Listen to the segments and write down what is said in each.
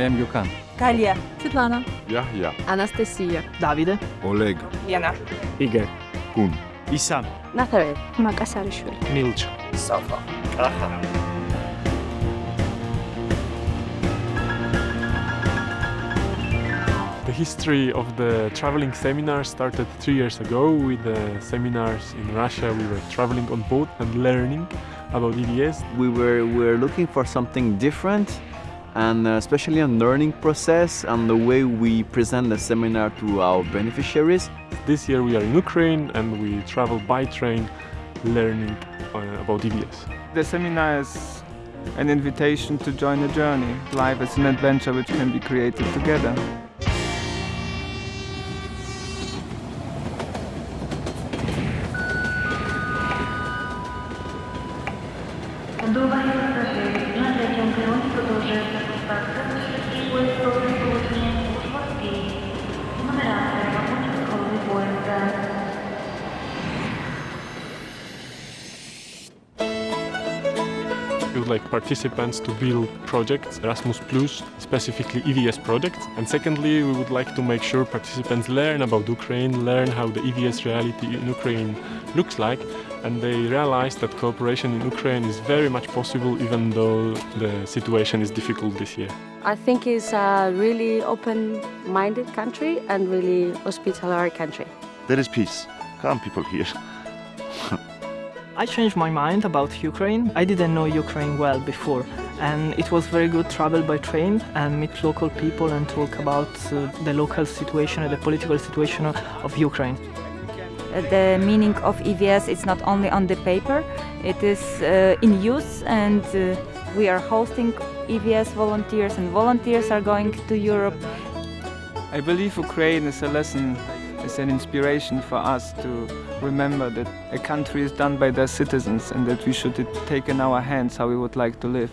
I am Gökhan. Galia. Svetlana. Yahya. Anastasia. Davide. Oleg. Lena. Igor. Kun. Isam. Nathalie. Makasarishvili. Milch. Safa. Aha. The history of the traveling seminar started three years ago with the seminars in Russia. We were traveling on boat and learning about EVS. We were, we were looking for something different and uh, especially on learning process and the way we present the seminar to our beneficiaries. This year we are in Ukraine and we travel by train learning uh, about EVS. The seminar is an invitation to join a journey. Life is an adventure which can be created together. Do impacto, pues todo We would like participants to build projects, Erasmus Plus, specifically EVS projects. And secondly, we would like to make sure participants learn about Ukraine, learn how the EVS reality in Ukraine looks like, and they realize that cooperation in Ukraine is very much possible even though the situation is difficult this year. I think it's a really open-minded country and really hospitable country. There is peace. Come people here. I changed my mind about Ukraine. I didn't know Ukraine well before and it was very good travel by train and meet local people and talk about uh, the local situation and the political situation of Ukraine. The meaning of EVS is not only on the paper, it is uh, in use and uh, we are hosting EVS volunteers and volunteers are going to Europe. I believe Ukraine is a lesson, is an inspiration for us to remember that a country is done by their citizens and that we should take in our hands how we would like to live.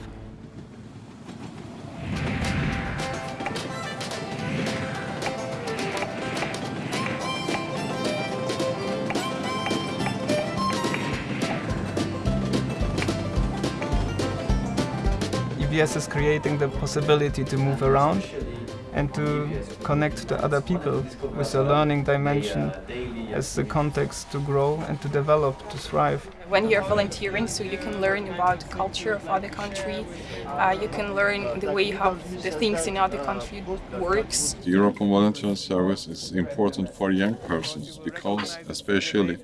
EVS is creating the possibility to move around and to connect to other people with a learning dimension as the context to grow and to develop, to thrive. When you're volunteering, so you can learn about the culture of other country, uh, you can learn the way how the things in other country works. The European Volunteer Service is important for young persons because especially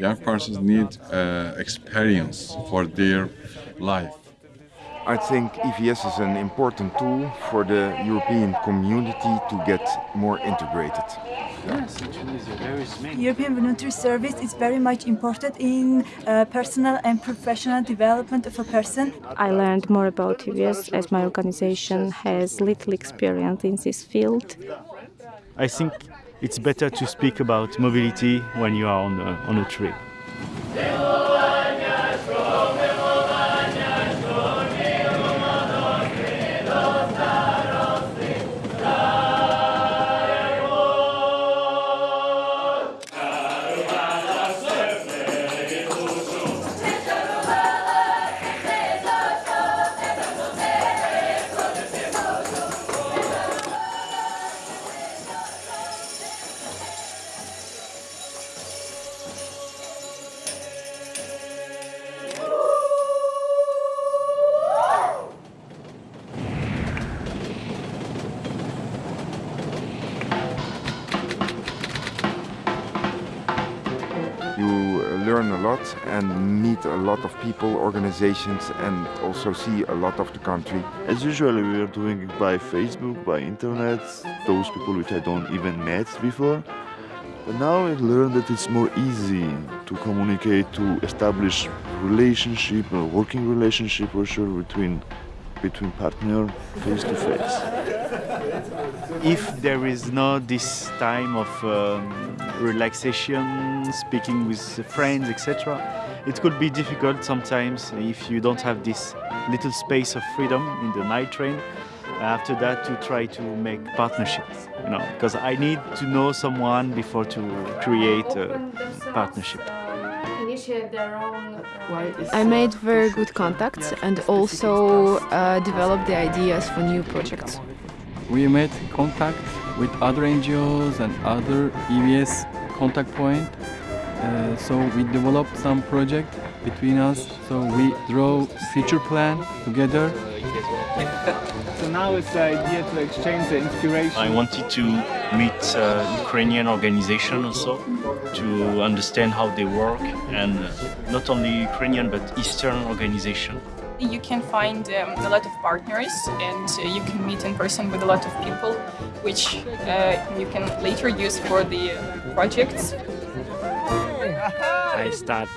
young persons need uh, experience for their life. I think EVS is an important tool for the European community to get more integrated. Yes, European Volunteer Service is very much important in uh, personal and professional development of a person. I learned more about EVS as my organization has little experience in this field. I think it's better to speak about mobility when you are on a, on a trip. You learn a lot and meet a lot of people, organizations and also see a lot of the country. As usual, we are doing it by Facebook, by internet, those people which I don't even met before. But now I learned that it's more easy to communicate, to establish relationship, a working relationship for sure between between partner face to face. If there is not this time of um, relaxation, speaking with friends, etc., it could be difficult sometimes if you don't have this little space of freedom in the night train. After that, to try to make partnerships, you know, because I need to know someone before to create a partnership. I made very good contacts and also uh, developed the ideas for new projects. We made contact with other NGOs and other EVS contact point. Uh, so we developed some project between us. So we draw future plan together. so now it's the idea to exchange the inspiration. I wanted to meet uh, Ukrainian organization also to understand how they work and uh, not only Ukrainian but Eastern organization. You can find um, a lot of partners and uh, you can meet in person with a lot of people which uh, you can later use for the projects. I start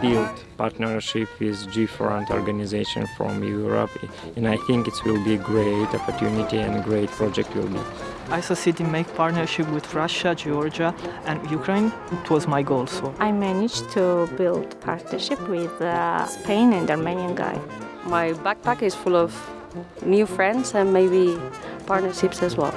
build partnership with G4 organization from Europe and I think it will be a great opportunity and a great project will be. I succeeded in make partnership with Russia, Georgia and Ukraine. It was my goal. So I managed to build partnership with uh, Spain and Armenian guy. My backpack is full of new friends and maybe partnerships as well.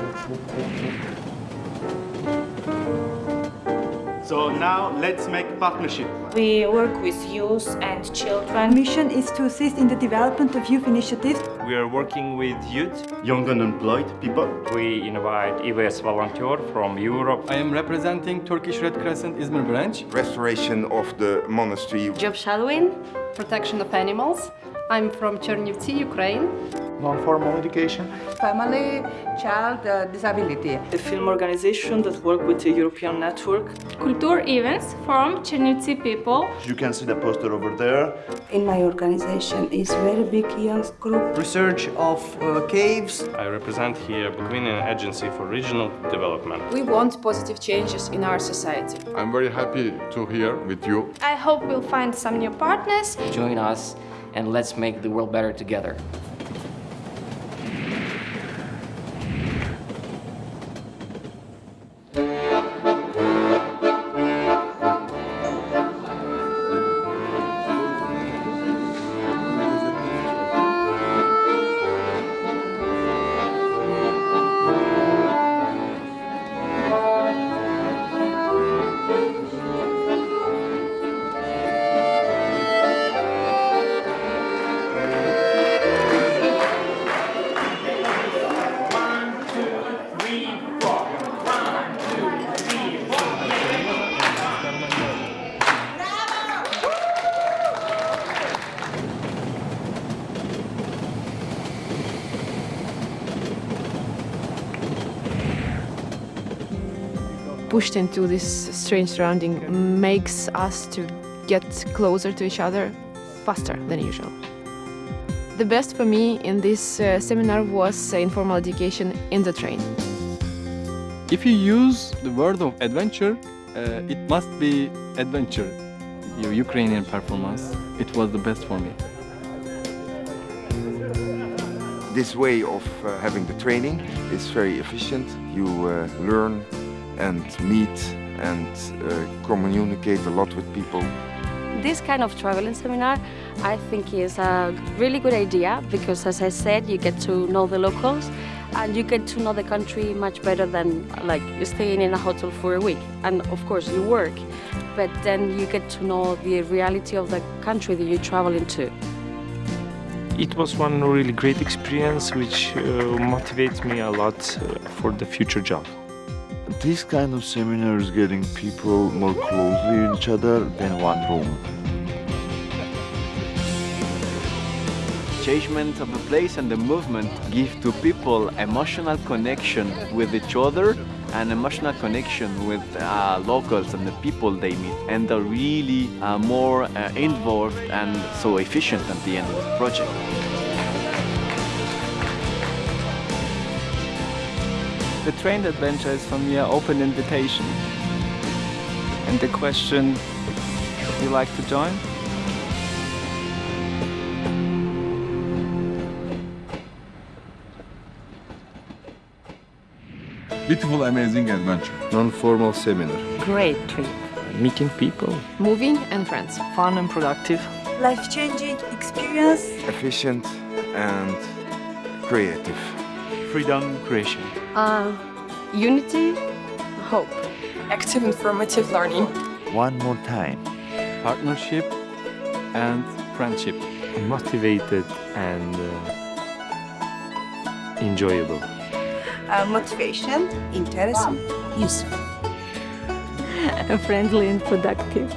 So now let's make partnership. We work with youth and children. Mission is to assist in the development of youth initiatives. We are working with youth, young unemployed people. We invite EVS volunteer from Europe. I am representing Turkish Red Crescent Izmir branch. Restoration of the monastery. Job shadowing, protection of animals. I'm from Chernivtsi, Ukraine. Non-formal education. Family, child, uh, disability. A film organization that work with the European network. Culture events from Chernivtsi people. You can see the poster over there. In my organization is very big young group. Research of uh, caves. I represent here Bukovinian Agency for Regional Development. We want positive changes in our society. I'm very happy to hear with you. I hope we'll find some new partners. Join us and let's make the world better together. Pushed into this strange surrounding makes us to get closer to each other faster than usual. The best for me in this uh, seminar was uh, informal education in the train. If you use the word of adventure, uh, it must be adventure. Your Ukrainian performance, it was the best for me. This way of uh, having the training is very efficient. You uh, learn and meet and uh, communicate a lot with people. This kind of traveling seminar I think is a really good idea because as I said you get to know the locals and you get to know the country much better than like staying in a hotel for a week and of course you work but then you get to know the reality of the country that you travel into. It was one really great experience which uh, motivates me a lot uh, for the future job. This kind of seminar is getting people more closely in each other than one room. Changement of the place and the movement give to people emotional connection with each other and emotional connection with uh, locals and the people they meet and they're really uh, more uh, involved and so efficient at the end of the project. The train adventure is for me an open invitation. And the question, would you like to join? Beautiful, amazing adventure. Non-formal seminar. Great trip. Meeting people. Moving and friends. Fun and productive. Life-changing experience. Efficient and creative. Freedom, creation. Uh, unity, hope. Active informative learning. One more time. Partnership and friendship. Motivated and uh, enjoyable. uh, motivation, interesting, useful. friendly and productive.